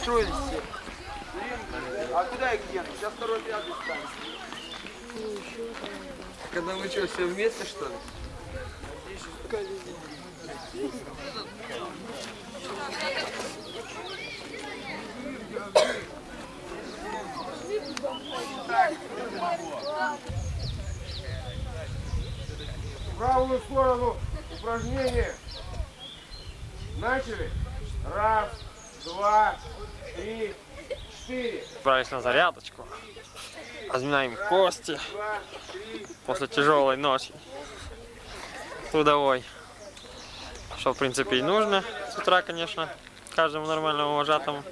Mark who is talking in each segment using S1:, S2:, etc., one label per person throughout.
S1: Строились все. А куда их дену? Сейчас второй пятый станет. Когда вы что, все вместе что ли?
S2: В правую сторону упражнение. Начали. Раз, два, три, четыре.
S3: Отправились на зарядочку. Разминаем кости после тяжелой ночи. Трудовой. Что в принципе и нужно с утра, конечно, каждому нормальному вожатому.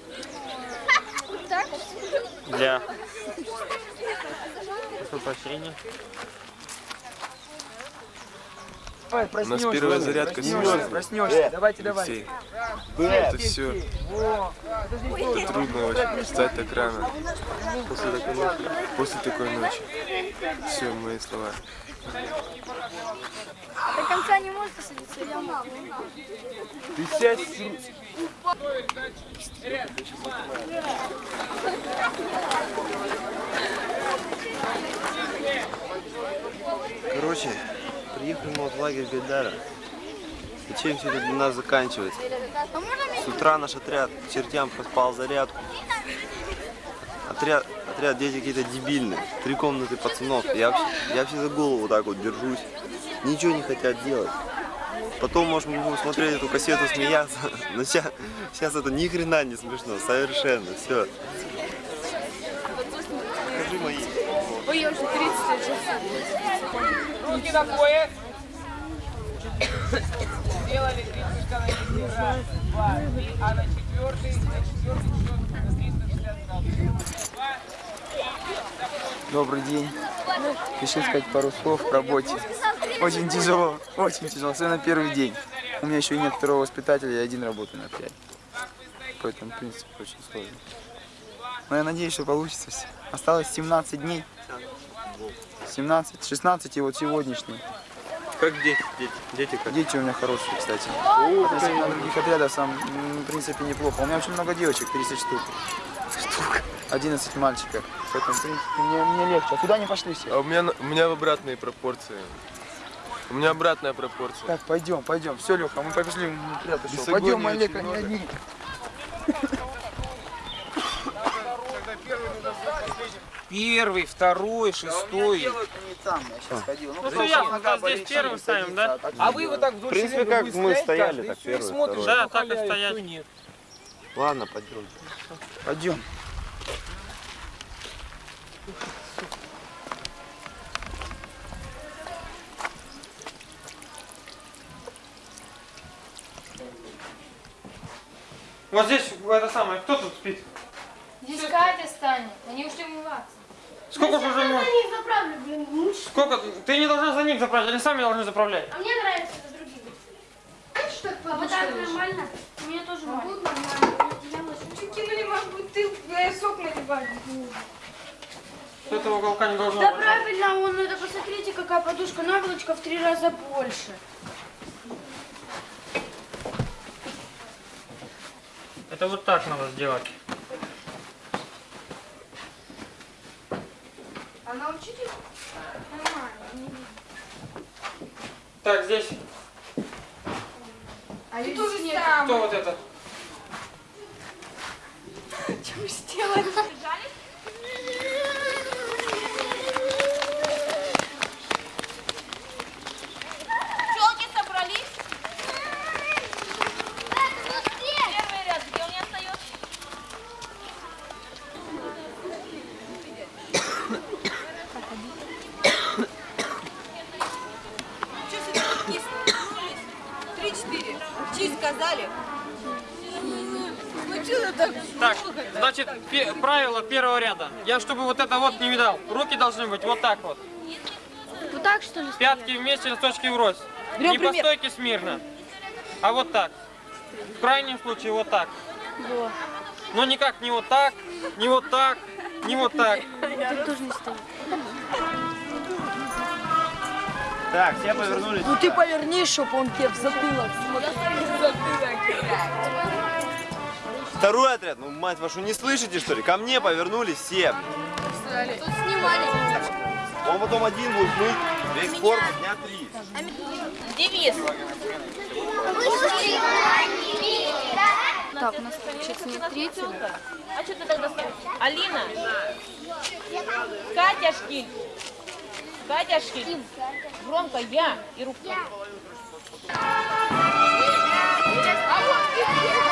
S3: Для прошу
S1: Давай,
S4: У нас первая зарядка
S1: проснешься, проснешься. Давайте, давайте.
S4: Алексей, это все это трудно очень встать так рано после такой ночи. После такой ночи. Все, мои слова.
S5: До конца не может посадиться, я могу.
S4: Ты сядь,
S6: Короче, приехали мы в лагерь Гайдара. И чем все это для нас заканчивается? С утра наш отряд к чертям проспал зарядку. Отряд, отряд дети какие-то дебильные. Три комнаты пацанов. Я вообще, я вообще за голову так вот держусь. Ничего не хотят делать. Потом, может, мы будем смотреть эту кассету, смеяться. Но сейчас, сейчас это ни хрена не смешно. Совершенно. Все.
S5: Ой, я уже 30 лет
S1: Руки на пояс. Сделали три прыжка на месте. Раз, два, три. А на четвертый, на четвертый счет на 360 градусов. Два,
S7: Добрый день. Решил сказать пару слов к работе. Очень тяжело, очень тяжело, особенно первый день. У меня еще и нет второго воспитателя, я один работаю на пять. Поэтому, в принципе, очень сложно. Но я надеюсь, что получится все. Осталось 17 дней. 17, 16 и вот сегодняшний.
S4: Как дети? Дети, дети как?
S7: Дети у меня хорошие, кстати. Относительно других отрядов сам, в принципе, неплохо. У меня очень много девочек, 30 штук. Штук. 11 мальчиков. Поэтому, в принципе, мне, мне легче. А куда они пошли все?
S4: А у меня, у меня в обратные пропорции. У меня обратная пропорция.
S7: Так, пойдем, пойдем. Все, Леха, мы.
S4: Бесогония
S7: Пойдем, Олег, они одни.
S1: Первый, второй, шестой.
S7: не там, я сейчас ходил.
S3: Ну, что ясно, то здесь первым ставим, да?
S1: А вы вот так вдоль
S6: В принципе, как мы стояли,
S1: каждый,
S6: так первый,
S1: смотришь,
S3: Да, так и
S1: нет.
S6: Ладно, пойдем.
S7: Пойдем.
S3: Вот здесь, это самое, кто тут спит?
S5: Здесь Катя станет, они ушли умываться.
S3: Сколько же уже можно?
S5: них заправлю, блин, муж.
S3: Сколько? Ты не должна за них заправлять, они сами должны заправлять.
S5: А мне нравится за другими. Знаешь, что А вот так нормально? У меня тоже могут нормально. Кинули, может быть, ты сок наливать.
S3: С этого уголка не должно
S5: Да
S3: быть.
S5: правильно, он, это посмотрите, какая подушка, наволочка в три раза больше.
S3: Это вот так надо сделать.
S5: А научите? Нормально. не видно.
S3: Так, здесь.
S5: А ты тоже нет.
S3: Кто вот это?
S5: Что вы сделали?
S3: Так, значит, пе- правило первого ряда. Я, чтобы вот это вот не видал, руки должны быть вот так вот.
S8: Вот так что ли?
S3: Пятки вместе, носочки врозь. не по стойке смирно, а вот так. В крайнем случае вот так. Но никак не вот так, не вот так, не вот так.
S6: Так, все повернулись.
S9: Ну ты поверни, чтоб он тебе в затылок смотрел.
S6: Второй отряд, ну мать вашу, не слышите что ли? Ко мне повернулись все.
S10: Тут снимали.
S6: Он потом один будет мыть весь корпус дня три.
S10: Девиз.
S8: Так, у нас получается нет третьего.
S10: А что ты тогда ставишь? Алина. Катя Шкиль. Катя Шкиль. Громко я и руку.
S8: Первый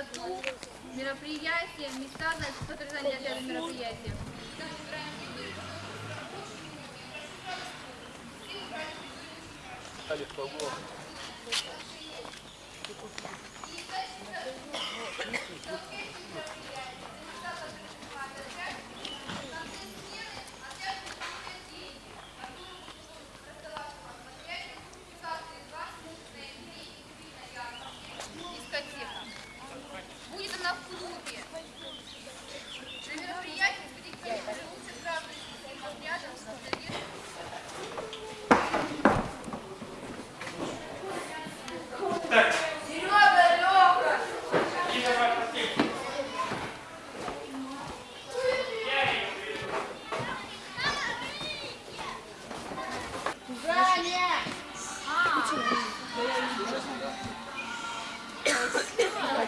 S11: чистоту, мероприятия, места, которые заняли отряды мероприятия. Дискотека. Будет она в клубе. На мероприятии коллектив вернулся сразу с рядом с концертом.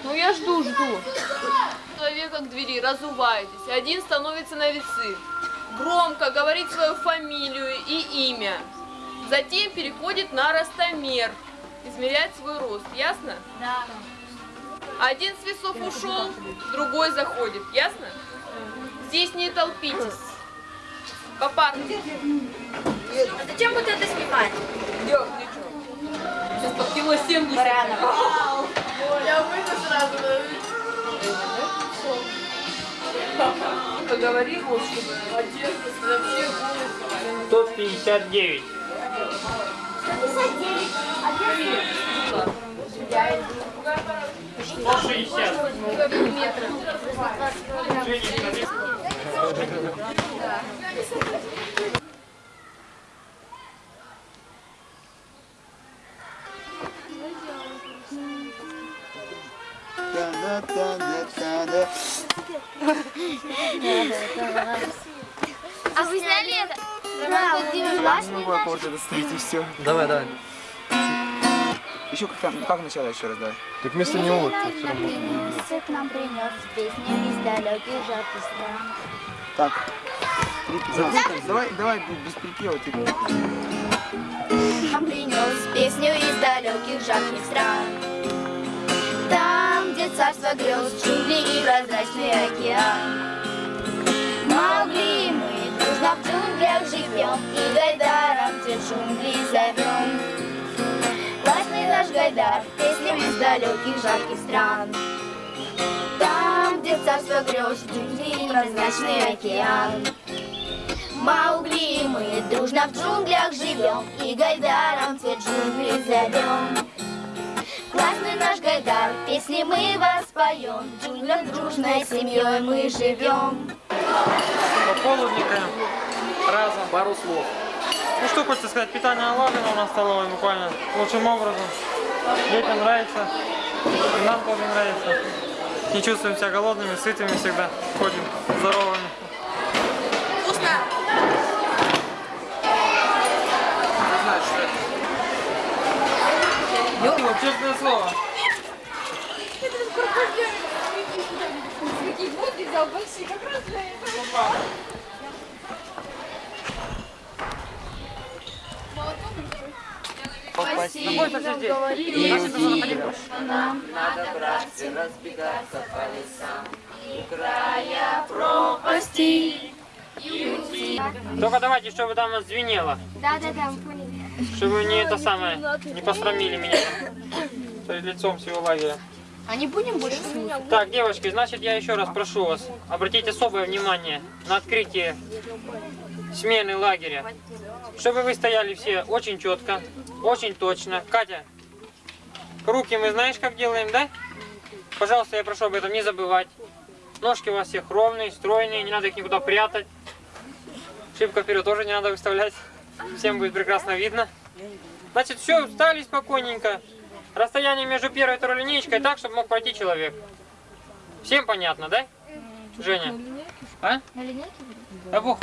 S9: Ну я жду, жду. Человека к двери, разуваетесь. Один становится на весы. Громко говорит свою фамилию и имя. Затем переходит на ростомер. Измеряет свой рост. Ясно?
S10: Да.
S9: Один с весов ушел, другой заходит. Ясно? Здесь не толпитесь. Попарно.
S10: А зачем вот это снимать?
S9: Сейчас по кило 70. Я выйду сразу. Поговори, вот, чтобы одежда вообще голос.
S3: 159. Сто шестьдесят.
S8: А вы знали это? Да,
S7: аккорды и все.
S3: Давай, давай.
S7: Еще как, там- как начало еще раз давай.
S4: Так вместо него вот все равно.
S8: к нам принес песню из далеких жарких стран.
S7: Так. Давай, давай без припева ты.
S8: Нам принес песню из далеких жарких стран. Царство грез, джунгли и прозрачный океан. Маугли, мы дружно в джунглях живем И Гайдаром те джунгли зовем Властный наш Гайдар, песням из далеких жарких стран. Там, где царство грез, джунгли и прозрачный океан. Маугли, мы дружно в джунглях живем И Гайдаром те джунгли зовем Классный наш Гайдар, песни мы воспоем В джунглях дружной семьей мы живем
S3: По полудникам разом. Пару слов. Ну что хочется сказать, питание налажено у нас столовой буквально лучшим образом. Детям нравится, нам тоже нравится. Не чувствуем себя голодными, сытыми всегда. Ходим здоровыми. Вкусно! Честное слово.
S11: Такие воды взял большие, как раз для этого.
S3: Спасибо.
S1: Надо, братцы, разбегаться по лесам.
S3: Только давайте, чтобы там звенело.
S8: Да-да-да, мы поняли
S3: Чтобы не это самое, не посрамили меня перед лицом всего лагеря.
S8: А не будем больше слушать?
S3: Так, девочки, значит, я еще раз прошу вас обратить особое внимание на открытие смены лагеря. Чтобы вы стояли все очень четко, очень точно. Катя, руки мы знаешь, как делаем, да? Пожалуйста, я прошу об этом не забывать. Ножки у вас всех ровные, стройные, не надо их никуда прятать. Шибко вперед тоже не надо выставлять. Всем будет прекрасно видно. Значит, все, встали спокойненько расстояние между первой и второй линейкой так, чтобы мог пройти человек. Всем понятно, да? Женя? А?
S8: На линейке?
S3: Да бог.